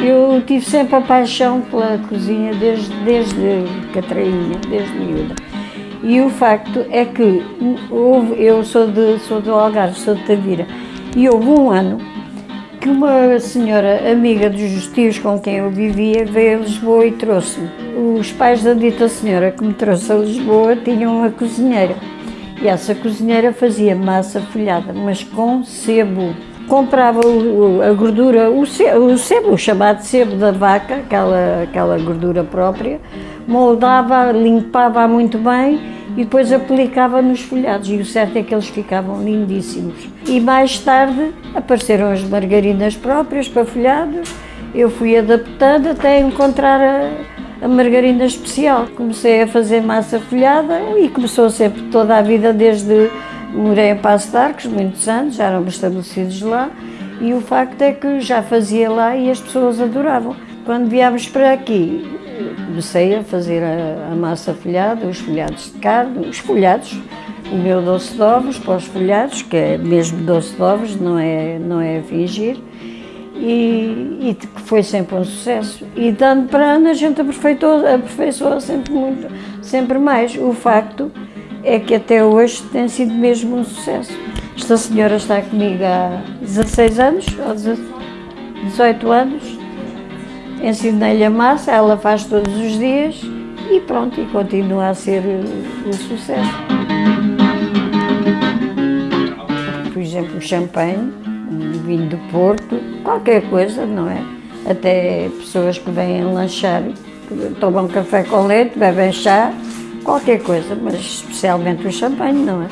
Eu tive sempre a paixão pela cozinha desde, desde Catrainha, desde miúda. E o facto é que houve, eu sou, de, sou do Algarve, sou de Tavira, e houve um ano que uma senhora amiga dos tios com quem eu vivia veio a Lisboa e trouxe-me. Os pais da dita senhora que me trouxe a Lisboa tinham uma cozinheira e essa cozinheira fazia massa folhada, mas com sebo comprava a gordura, o sebo, o chamado sebo da vaca, aquela, aquela gordura própria, moldava, limpava muito bem e depois aplicava nos folhados. E o certo é que eles ficavam lindíssimos. E mais tarde apareceram as margarinas próprias para folhados, eu fui adaptando até encontrar a, a margarina especial. Comecei a fazer massa folhada e começou sempre toda a vida desde Morei em Passo de Arcos muitos anos, já eram estabelecidos lá, e o facto é que já fazia lá e as pessoas adoravam. Quando viemos para aqui, comecei a fazer a, a massa folhada, os folhados de carne, os folhados, o meu doce de ovos para os folhados, que é mesmo doce de ovos, não é, não é fingir, e, que foi sempre um sucesso. E dando para ano a gente aperfeiçoou, aperfeiçoou sempre muito, sempre mais. O facto é que até hoje tem sido mesmo um sucesso. Esta senhora está comigo há 16 anos, ou 18 anos, ensinei-lhe a massa, ela faz todos os dias e pronto, e continua a ser um sucesso. Por exemplo, champanhe, vinho do Porto, qualquer coisa, não é? Até pessoas que vêm lanchar, tomam café com leite, bebem chá, qualquer coisa, mas especialmente o champanhe, não é?